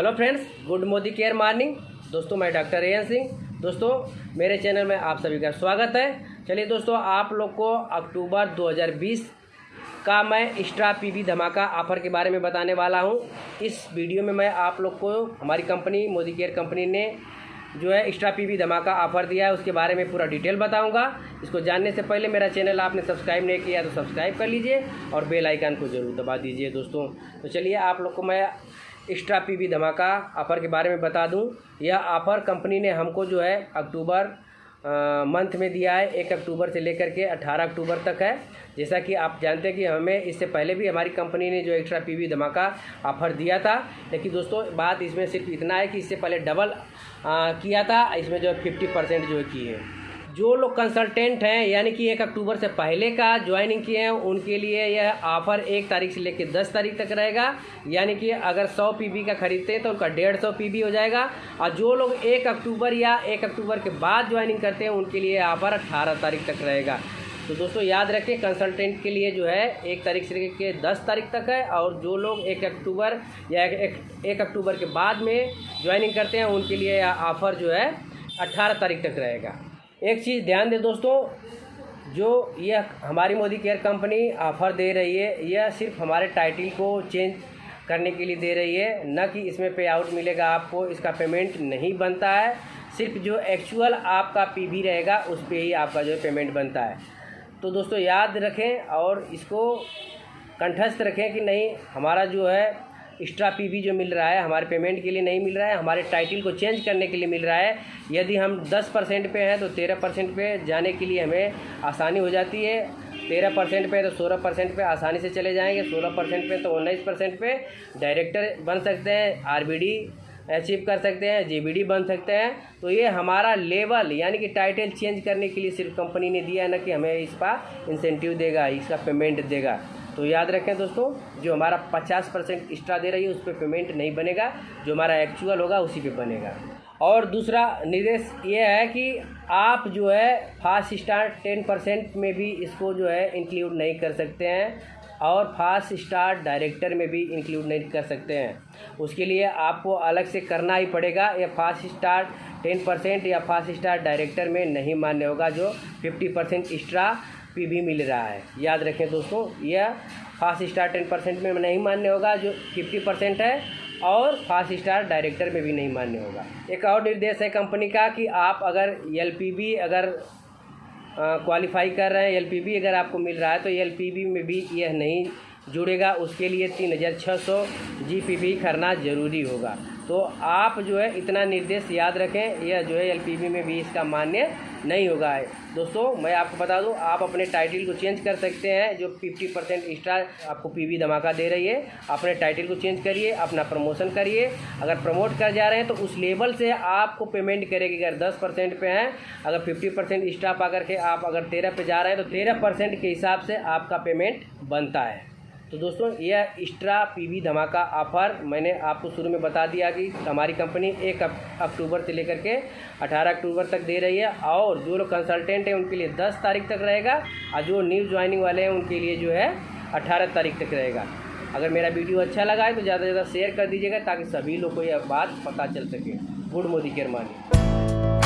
Hello friends, good Modi care morning. दोस्तों, मैं doctor N Singh. दोस्तों, मेरे चैनल में आप सभी का स्वागत है। चलिए दोस्तों, आप लोग को अक्टूबर 2020 का मैं एक्स्ट्रा पीवी धमाका ऑफ़र के बारे में बताने वाला हूँ। इस वीडियो में मैं आप लोग को, हमारी कंपनी, मोदी केयर कंपनी ने जो है एक्स्ट्रा पीवी धमाका ऑफ़र दिया है, उसके बारे में पूरा डिटेल बताऊँगा। इसको जानने से पहले मेरा चैनल आपने सब्सक्राइब नहीं किया तो सब्सक्राइब कर लीजिए और बेल आइकन को ज़रूर दबा दीजिए दोस्तों। तो चलिए आप लोग को मैं एक्स्ट्रा पीवी धमाका ऑफ़र के बारे में बता दूँ। यह ऑफ़र कंपनी ने हमको जो है अक्टूबर मंथ में दिया है। एक अक्टूबर से लेकर के अट्ठारह अक्टूबर तक है। जैसा कि आप जानते हैं कि हमें इससे पहले भी हमारी कंपनी ने जो एक्स्ट्रा पीवी धमाका ऑफ़र दिया था। लेकिन दोस्तों बात इसमें सिर्फ़ इतना है कि इससे पहले डबल आ, किया था। इसमें जो है फिफ्टी परसेंट जो है की है। जो लोग कंसल्टेंट हैं यानी कि एक अक्टूबर से पहले का ज्वाइनिंग किए हैं उनके लिए यह ऑफ़र एक तारीख से लेकर दस तारीख तक रहेगा। यानी कि अगर सौ पी का खरीदते हैं तो उनका डेढ़ सौ पी हो जाएगा। और जो लोग एक अक्टूबर या एक अक्टूबर के बाद ज्वाइनिंग करते हैं उनके लिए ऑफ़र अट्ठारह तारीख तक रहेगा। तो दोस्तों याद रखें कंसल्टेंट के लिए जो है एक तारीख से लेकर दस तारीख तक है। और जो लोग एक अक्टूबर या एक, एक अक्टूबर के बाद में ज्वाइनिंग करते हैं उनके लिए ऑफ़र जो है अट्ठारह तारीख तक रहेगा। एक चीज़ ध्यान दें दोस्तों, जो यह हमारी मोदी केयर कंपनी ऑफ़र दे रही है, यह सिर्फ़ हमारे टाइटल को चेंज करने के लिए दे रही है, न कि इसमें पे आउट मिलेगा आपको, इसका पेमेंट नहीं बनता है, सिर्फ़ जो एक्चुअल आपका पीवी रहेगा, उस पर ही आपका जो पेमेंट बनता है। तो दोस्तों, याद रखें और इसको कंठस्थ रखें कि नहीं, हमारा जो है एक्स्ट्रा पीवी जो मिल रहा है, हमारे पेमेंट के लिए नहीं मिल रहा है, हमारे टाइटल को चेंज करने के लिए मिल रहा है। यदि हम 10 परसेंट पे हैं तो 13 परसेंट पे जाने के लिए हमें आसानी हो जाती है। तेरह परसेंट पे तो सोलह परसेंट पे आसानी से चले जाएँगे, सोलह परसेंट पे तो उन्नीस परसेंट पे डायरेक्टर बन सकते हैं आरबीडी अचीव कर सकते हैं जीबीडी बन सकते हैं। तो ये हमारा लेवल यानी कि टाइटल चेंज करने के लिए सिर्फ़ कंपनी ने दिया है ना कि हमें इसका इंसेंटिव देगा, इसका पेमेंट देगा। तो याद रखें दोस्तों, जो हमारा पचास परसेंट एक्स्ट्रा दे रही है, उस पर पेमेंट नहीं बनेगा। जो हमारा एक्चुअल होगा, उसी पे बनेगा। और दूसरा निर्देश ये है कि आप जो है फास्ट स्टार्ट टेन परसेंट में भी इसको जो है इंक्लूड नहीं कर सकते हैं और फास्ट स्टार्ट डायरेक्टर में भी इंक्लूड नहीं कर सकते हैं। उसके लिए आपको अलग से करना ही पड़ेगा। या फास्ट स्टार्ट टेन परसेंट या फास्ट स्टार्ट डायरेक्टर में नहीं मान्य होगा, जो फिफ्टी परसेंट एक्स्ट्रा पी भी मिल रहा है। याद रखें दोस्तों, यह फास्ट स्टार टेन परसेंट में नहीं मान्य होगा, जो फिफ्टी परसेंट है, और फास्ट स्टार डायरेक्टर में भी नहीं मान्य होगा। एक और निर्देश है कंपनी का कि आप अगर एलपीबी अगर क्वालिफाई कर रहे हैं एलपीबी अगर आपको मिल रहा है तो एलपीबी में भी यह नहीं जुड़ेगा। उसके लिए तीन हज़ार छः सौ जी पी करना ज़रूरी होगा। तो आप जो है इतना निर्देश याद रखें, यह जो है एल में भी इसका मान्य नहीं होगा है। दोस्तों, मैं आपको बता दूँ, आप अपने टाइटल को चेंज कर सकते हैं, जो 50 परसेंट एक्स्ट्रा आपको पीवी धमाका दे रही है। अपने टाइटल को चेंज करिए, अपना प्रमोशन करिए। अगर प्रमोट कर जा रहे हैं तो उस लेवल से आपको पेमेंट करेगी। अगर दस परसेंट पे हैं, अगर फिफ्टी परसेंट एक्स्ट्रा पा करके आप अगर तेरह पे जा रहे हैं तो तेरह परसेंट के हिसाब से आपका पेमेंट बनता है। तो दोस्तों यह एक्स्ट्रा पीवी धमाका ऑफ़र। मैंने आपको शुरू में बता दिया कि हमारी कंपनी एक अक्टूबर से लेकर के 18 अक्टूबर तक दे रही है और जो लोग कंसल्टेंट हैं, उनके लिए 10 तारीख तक रहेगा और जो न्यू ज्वाइनिंग वाले हैं, उनके लिए जो है 18 तारीख तक रहेगा। अगर मेरा वीडियो अच्छा लगा है तो ज़्यादा से ज़्यादा शेयर कर दीजिएगा ताकि सभी लोग को यह बात पता चल सके। गुड मोदी केयर मानी।